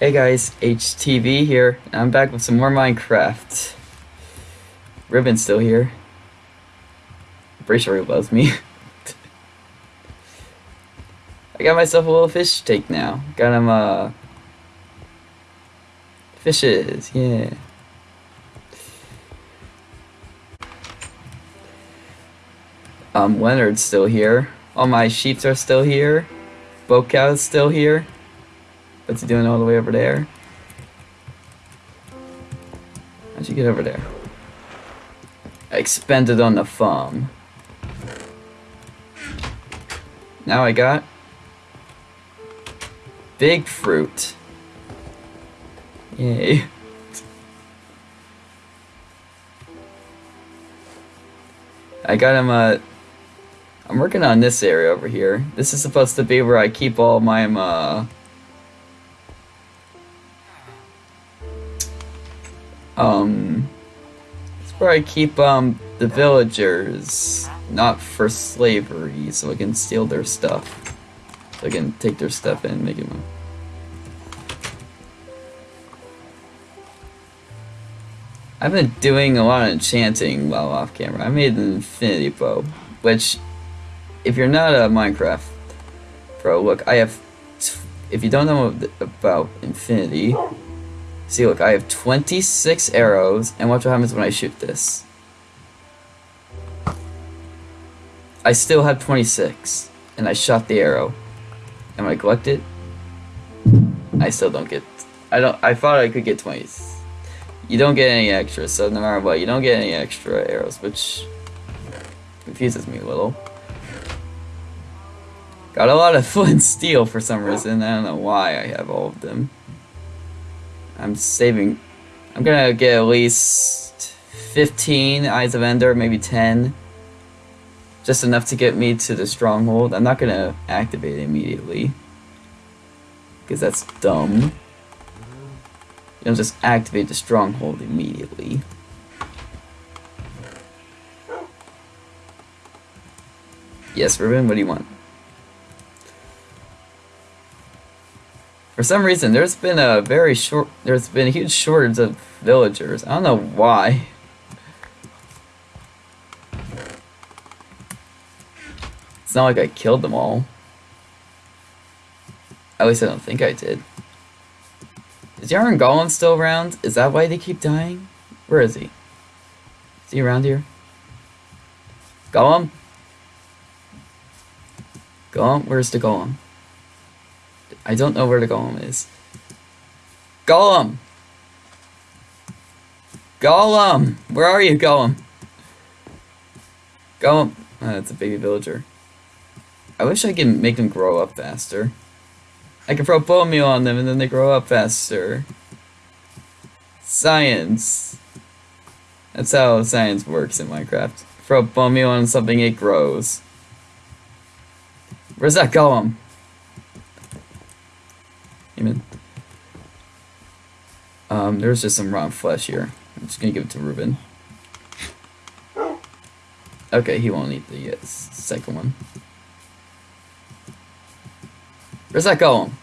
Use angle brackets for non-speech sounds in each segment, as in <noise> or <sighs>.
Hey guys, HTV here. I'm back with some more Minecraft. Ribbon's still here. I'm pretty sure he loves me. <laughs> I got myself a little fish tank now. Got him, uh... Fishes, yeah. Um, Leonard's still here. All my sheeps are still here. Boat cow's still here. What's he doing all the way over there? How'd you get over there? Expended on the farm. Now I got big fruit. Yay. I got him a I'm working on this area over here. This is supposed to be where I keep all my, uh... Um... It's where I keep, um, the villagers. Not for slavery, so I can steal their stuff. So I can take their stuff and make it mine. I've been doing a lot of enchanting while off camera. I made an infinity bow, which if you're not a Minecraft pro, look, I have, if you don't know about Infinity, see, look, I have 26 arrows, and watch what happens when I shoot this. I still have 26, and I shot the arrow. And I collect it, I still don't get, I don't, I thought I could get 20. You don't get any extra, so no matter what, you don't get any extra arrows, which confuses me a little. Got a lot of <laughs> flint steel for some reason. I don't know why I have all of them. I'm saving. I'm gonna get at least 15 Eyes of Ender, maybe 10. Just enough to get me to the stronghold. I'm not gonna activate it immediately. Because that's dumb. You don't just activate the stronghold immediately. Yes, Ruben, what do you want? For some reason, there's been a very short, there's been a huge shortage of villagers. I don't know why. It's not like I killed them all. At least I don't think I did. Is Iron Golem still around? Is that why they keep dying? Where is he? Is he around here? Golem? Golem? Where's the Golem? I don't know where the golem is. Golem! Golem! Where are you, Golem? Golem. Oh, uh, that's a baby villager. I wish I could make them grow up faster. I can throw bone meal on them and then they grow up faster. Science. That's how science works in Minecraft. Throw bone meal on something, it grows. Where's that golem? Amen. Um, there's just some raw flesh here. I'm just gonna give it to Ruben. Okay, he won't eat the uh, second one. Where's that going?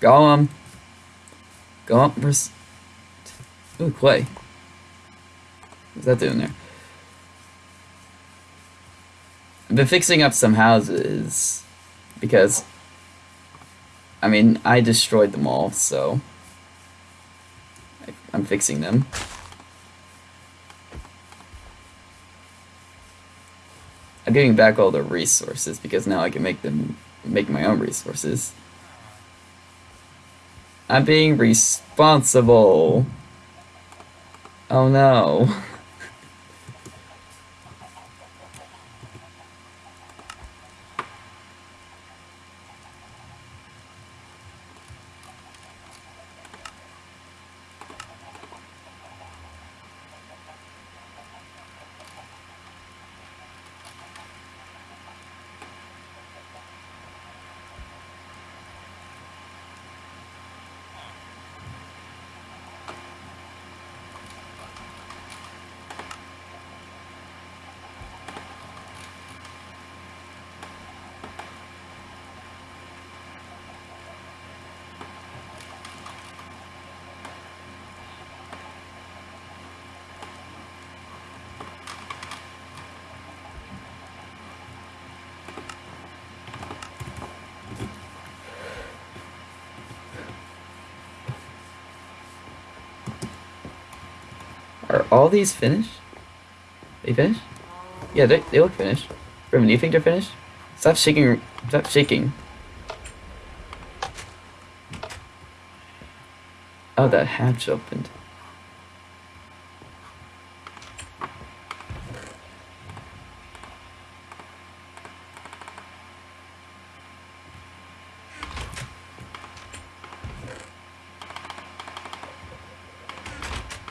Golem. Golem. Ooh, clay. What's that doing there? I've been fixing up some houses because, I mean, I destroyed them all, so I'm fixing them. I'm giving back all the resources because now I can make them make my own resources. I'm being responsible. Oh no. <laughs> all these finished? They finished? Yeah, they, they look finished. Brim, do you think they're finished? Stop shaking. Stop shaking. Oh, that hatch opened.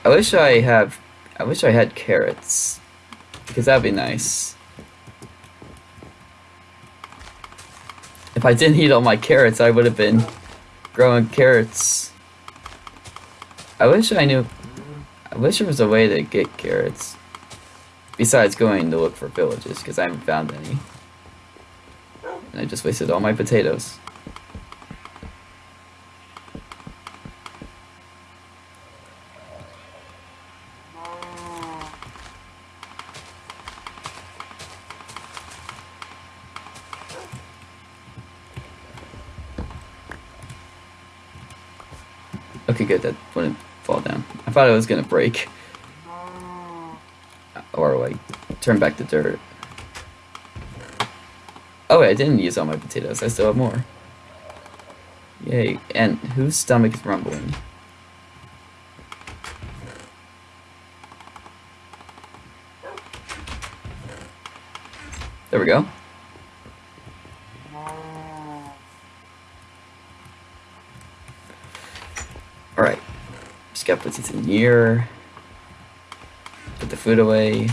I wish I have. I wish I had carrots, because that'd be nice. If I didn't eat all my carrots, I would have been growing carrots. I wish I knew. I wish there was a way to get carrots. Besides going to look for villages, because I haven't found any. And I just wasted all my potatoes. Okay, good. That wouldn't fall down. I thought it was gonna break. Or like turn back to dirt. Oh wait, I didn't use all my potatoes. I still have more. Yay. And whose stomach is rumbling? There we go. Alright. Gotta put these in here. Put the food away.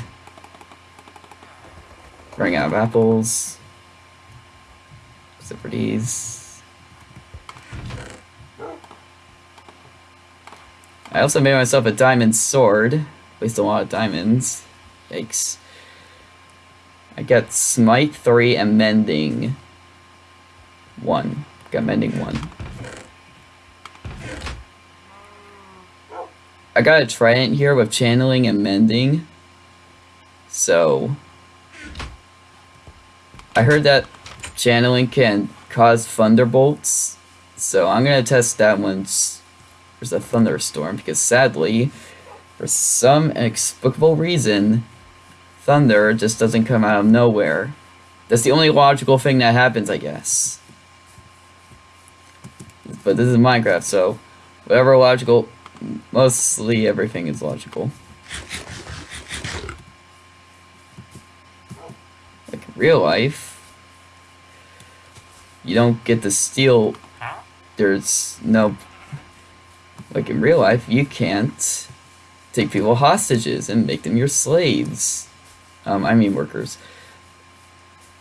Running out of apples. Except for these. I also made myself a diamond sword. Waste a lot of diamonds. Yikes. I got smite 3 and mending 1. Got mending 1. I got a trident here with channeling and mending. So I heard that channeling can cause thunderbolts. So I'm gonna test that once there's a thunderstorm because sadly, for some inexplicable reason, thunder just doesn't come out of nowhere. That's the only logical thing that happens, I guess. But this is Minecraft, so whatever logical mostly everything is logical. Like in real life, you don't get to steal. There's no. Like in real life, you can't take people hostages and make them your slaves. Um, I mean workers.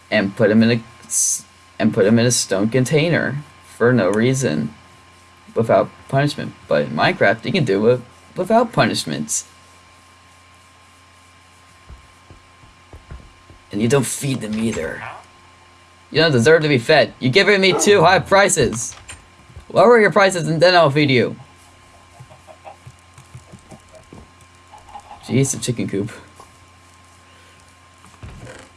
And put them in a and put them in a stone container for no reason without punishment. But in Minecraft, you can do it without punishments. And you don't feed them either. You don't deserve to be fed. You're giving me too high prices. Lower your prices and then I'll feed you. Jeez, a chicken coop.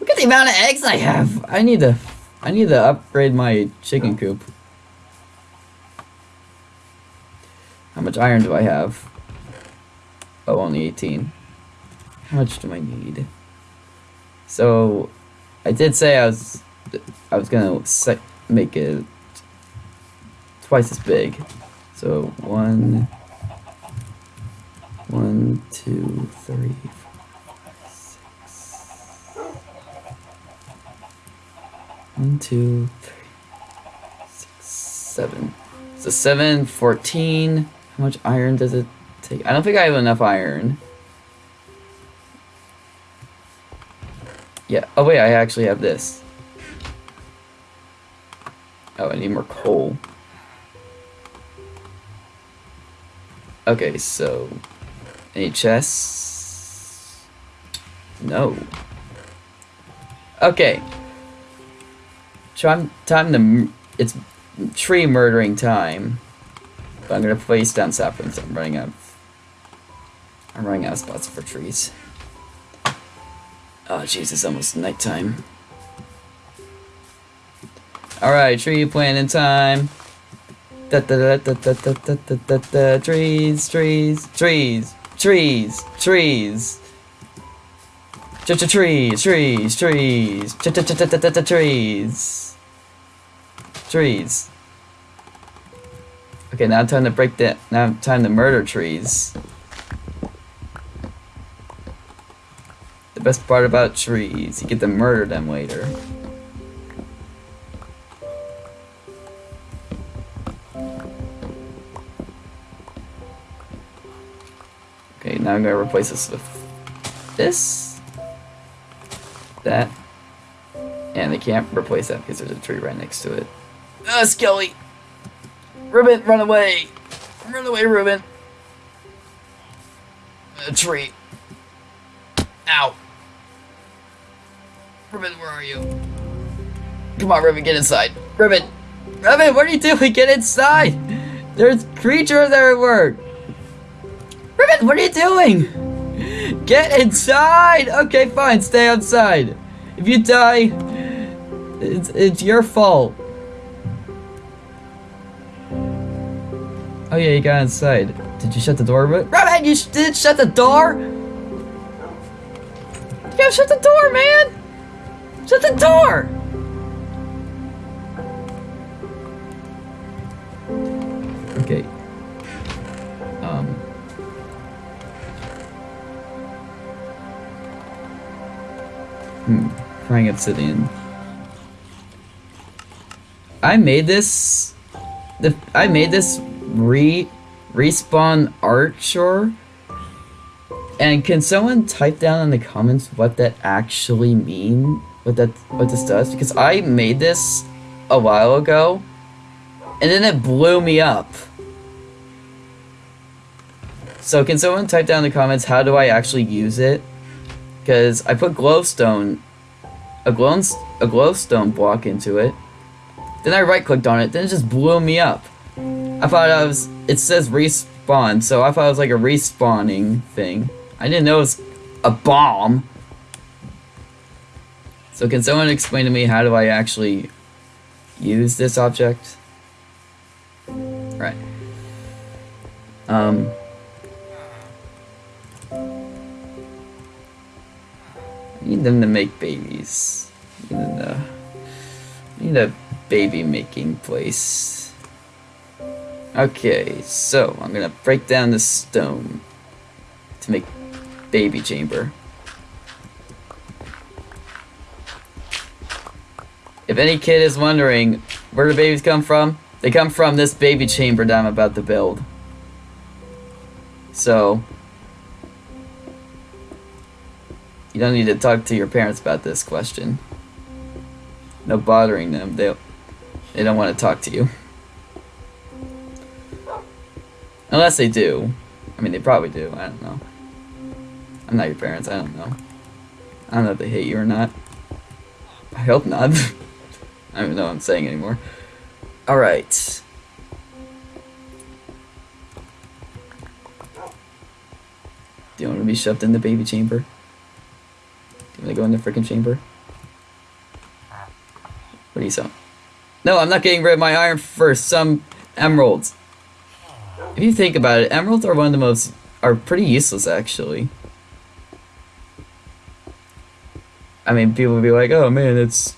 Look at the amount of eggs I have. I need to, I need to upgrade my chicken coop. How much iron do I have? Oh, only 18. How much do I need? So, I did say I was, I was gonna make it twice as big. So, one, one, two, three, four, five, six. One, two, three, six, seven. So seven, fourteen. How much iron does it take? I don't think I have enough iron. Yeah. Oh, wait, I actually have this. Oh, I need more coal. Okay, so... Any chests? No. Okay. Time, time to... It's tree murdering time. But I'm gonna place down saplings. I'm running out. I'm running out of spots for trees. Oh, jeez, it's almost nighttime. All right, tree planting time. Da da da da da da da da da. Trees, trees, trees, trees, trees. Ch ch trees, trees, trees, ch ch ch ch ch trees, trees. Okay, now time to break that. Now time to murder trees. The best part about trees, you get to murder them later. Okay, now I'm gonna replace this with this, that, and they can't replace that because there's a tree right next to it. Ah, Skelly! Ruben, run away! Run away, Ruben! A tree. Ow! Ruben, where are you? Come on, Ruben, get inside. Ruben! Ruben, what are you doing? Get inside! There's creatures everywhere! Ruben, what are you doing? Get inside! Okay, fine, stay outside. If you die, it's, it's your fault. Oh yeah, you got inside. Did you shut the door? Ruben, you sh did shut the door? You gotta shut the door, man! Shut the door! Okay. Um. Hmm. Crying Obsidian. I made this. The I made this re respawn Anchor. And can someone type down in the comments what that actually mean? What that what this does? Because I made this a while ago, and then it blew me up. So can someone type down in the comments how do I actually use it? Because I put glowstone, a glow a glowstone block into it. Then I right clicked on it. Then it just blew me up. I thought I was. It says respawn, so I thought it was like a respawning thing. I didn't know it was a bomb. So can someone explain to me how do I actually use this object? Right. Um. I need them to make babies. I need, to, need a baby making place. Okay, so I'm gonna break down the stone to make baby chamber. If any kid is wondering where the babies come from, they come from this baby chamber that I'm about to build. So, you don't need to talk to your parents about this question. No bothering them. They they don't want to talk to you. Unless they do. I mean, they probably do. I don't know. I'm not your parents. I don't know. I don't know if they hate you or not. I hope not. <laughs> I don't know what I'm saying anymore. Alright. Do you want to be shoved in the baby chamber? Do you want to go in the freaking chamber? What do you say? No, I'm not getting rid of my iron for some emeralds. If you think about it, emeralds are one of the most are pretty useless actually. I mean, people would be like, "Oh man, it's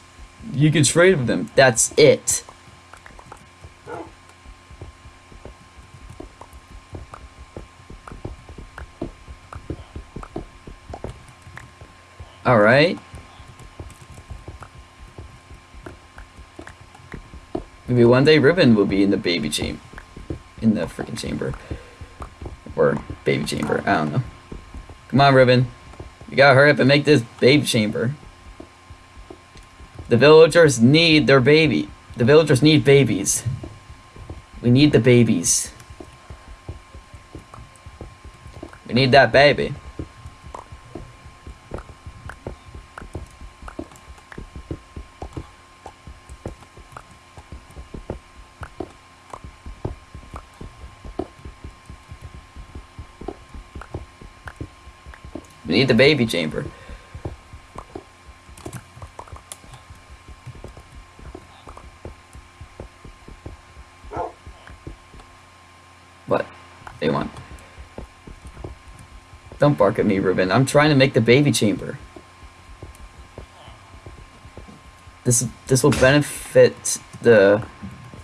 you can trade with them." That's it. All right. Maybe one day Ribbon will be in the baby chamber. In the freaking chamber. Or baby chamber. I don't know. Come on, Ribbon. You gotta hurry up and make this baby chamber. The villagers need their baby. The villagers need babies. We need the babies. We need that baby. Need the baby chamber. What? They want. Don't bark at me, Ruben. I'm trying to make the baby chamber. This this will benefit the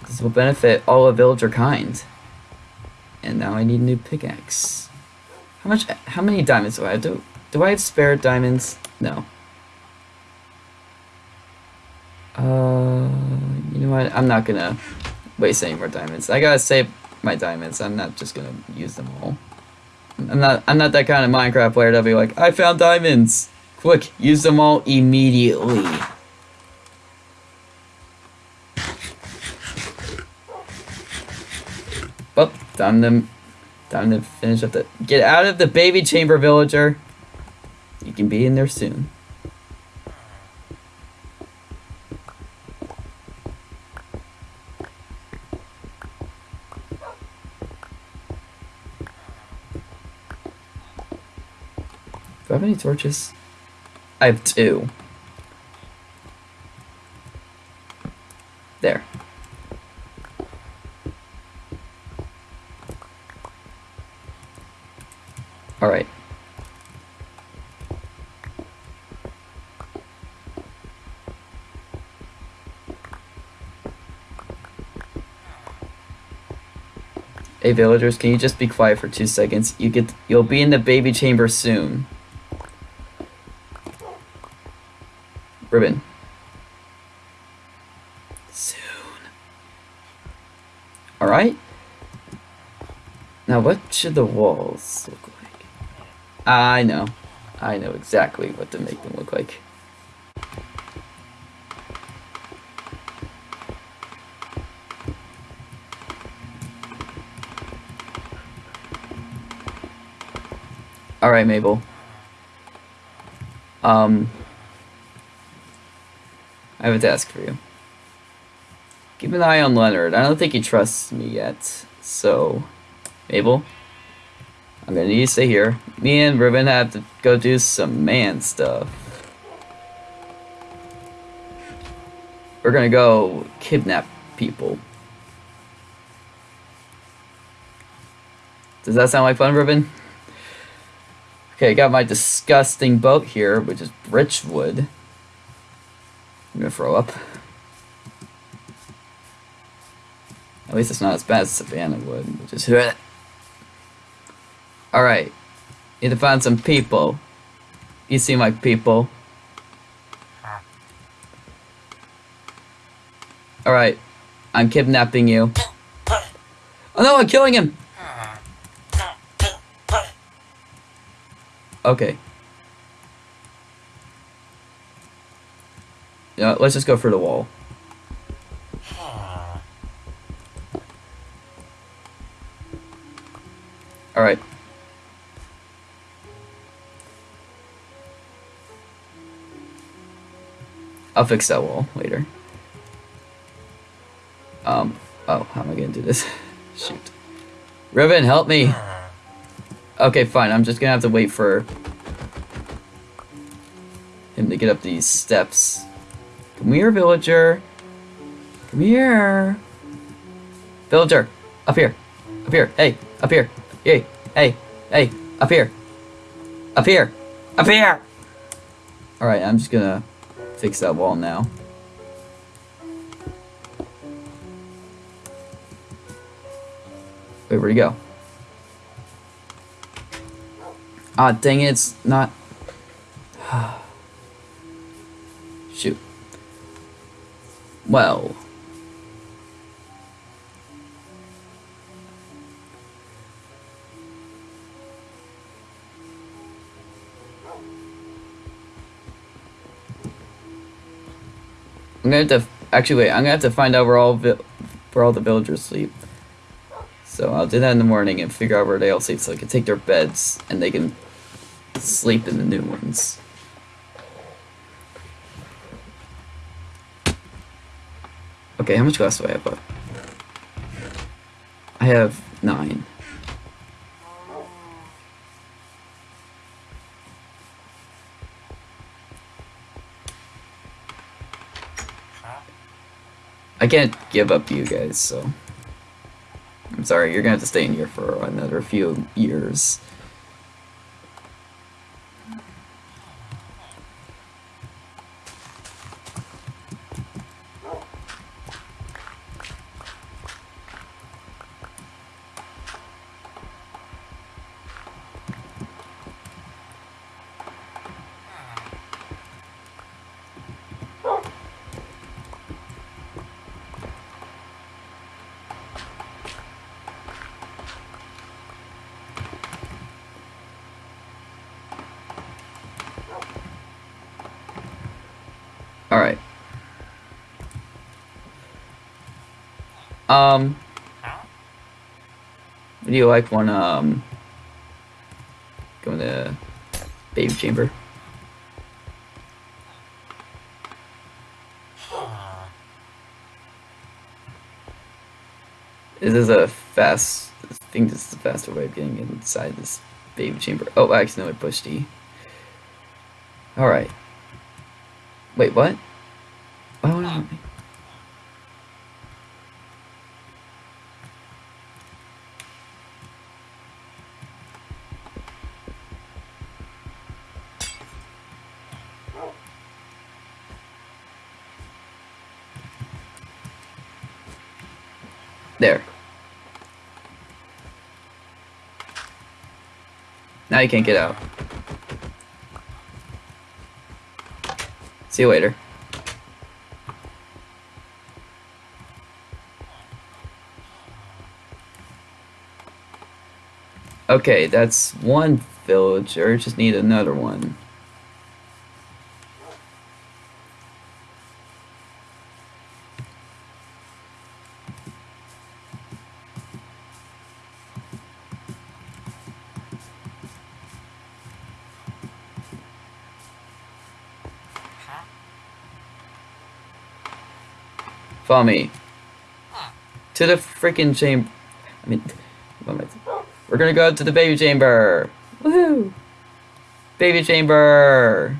this will benefit all of villager kind. And now I need a new pickaxe. How much how many diamonds do I have? Do do I have spare diamonds? No. Uh you know what? I'm not gonna waste any more diamonds. I gotta save my diamonds. I'm not just gonna use them all. I'm not I'm not that kind of Minecraft player that'll be like, I found diamonds. Quick, use them all immediately. Well, time to time to finish up the get out of the baby chamber villager. You can be in there soon. Do I have any torches? I have two. There. Alright. Hey villagers, can you just be quiet for two seconds? You get you'll be in the baby chamber soon. Ribbon. Soon. Alright. Now what should the walls look like? I know. I know exactly what to make them look like. Alright, Mabel. Um, I have a task for you. Keep an eye on Leonard. I don't think he trusts me yet. So, Mabel, I'm gonna need you to stay here. Me and Ruben have to go do some man stuff. We're gonna go kidnap people. Does that sound like fun, Ruben? Okay, I got my disgusting boat here, which is Richwood. I'm gonna throw up. At least it's not as bad as Savannah would, which is <laughs> Alright. Need to find some people. You seem like people. Alright. I'm kidnapping you. Oh no, I'm killing him! Okay. Yeah, let's just go for the wall. Alright. I'll fix that wall later. Um, oh, how am I gonna do this? <laughs> Shoot. Riven, help me! Okay, fine, I'm just gonna have to wait for him to get up these steps. Come here, villager. Come here. Villager, up here. Up here, hey, up here. Hey, hey, hey, up here. Up here. Up here! Alright, I'm just gonna fix that wall now. Wait, where'd he go? Ah, dang it, it's not... <sighs> Shoot. Well... I'm gonna have to actually wait. I'm gonna have to find out where all where all the villagers sleep. So I'll do that in the morning and figure out where they all sleep, so I can take their beds and they can sleep in the new ones. Okay, how much glass do I have? I have nine. I can't give up you guys, so... I'm sorry, you're gonna have to stay in here for another few years. Um, would you like one, um, go in the baby chamber? This is a fast, I think this is the faster way of getting inside this baby chamber. Oh, I accidentally pushed E. Alright. Wait, what? Why won't it let me? There. Now you can't get out. See you later. Okay, that's one villager. Just need another one. Me. To the freaking chamber. I mean, we're gonna go to the baby chamber. Woohoo! Baby chamber.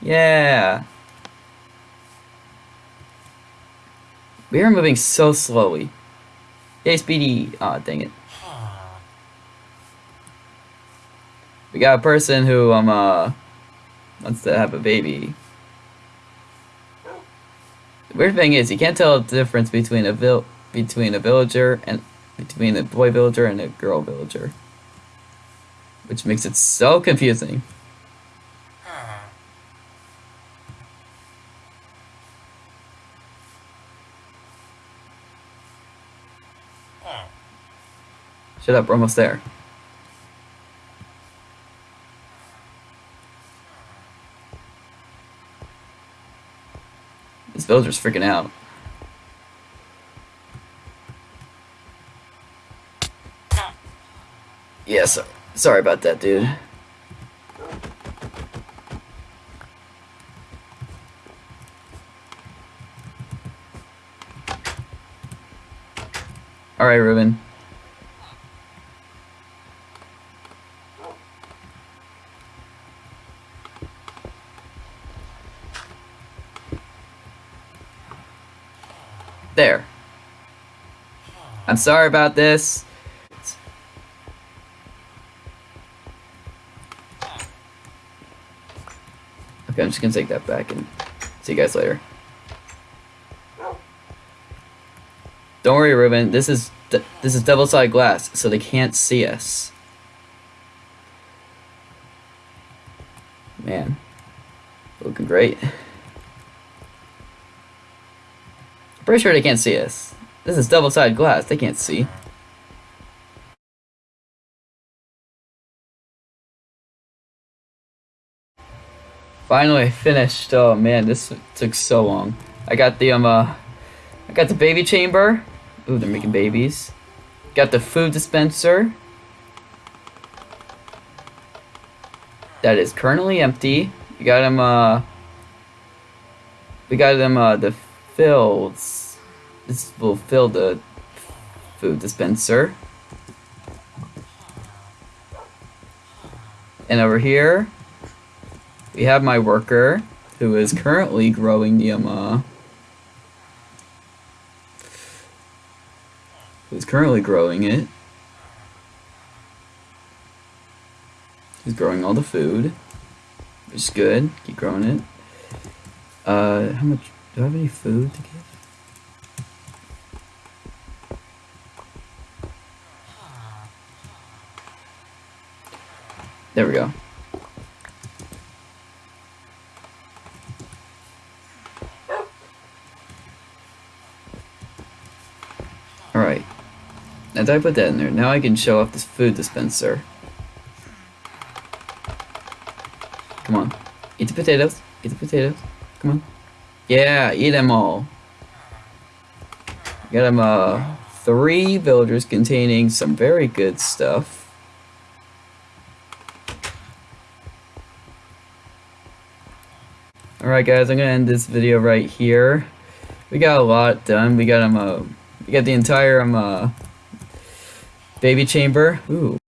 Yeah. We are moving so slowly. Yay, Speedy. Aw, dang it. We got a person who um uh wants to have a baby. Weird thing is, you can't tell the difference between a vil between a villager and between a boy villager and a girl villager, which makes it so confusing. Shut up, we're almost there. Villager's freaking out. Yeah, so, sorry about that, dude. Alright, Ruben. There. I'm sorry about this. Okay, I'm just gonna take that back and see you guys later. Don't worry, Ruben. This is this is double-sided glass, so they can't see us. Man, looking great. Pretty sure they can't see us. This is double-sided glass. They can't see. Finally finished. Oh man, this took so long. I got the um uh, I got the baby chamber. Ooh, they're making babies. Got the food dispenser. That is currently empty. We got them uh we got them uh the fills. This will fill the food dispenser. And over here, we have my worker, who is currently growing the uh, who's currently growing it. He's growing all the food, which is good. Keep growing it. Uh, how much? Do I have any food to give? There we go. Alright. Now that I put that in there, now I can show off this food dispenser. Come on. Eat the potatoes. Eat the potatoes. Come on. Yeah, eat them all. Got him uh three villagers containing some very good stuff. Alright guys, I'm gonna end this video right here. We got a lot done. We got um, uh we got the entire um uh baby chamber. Ooh.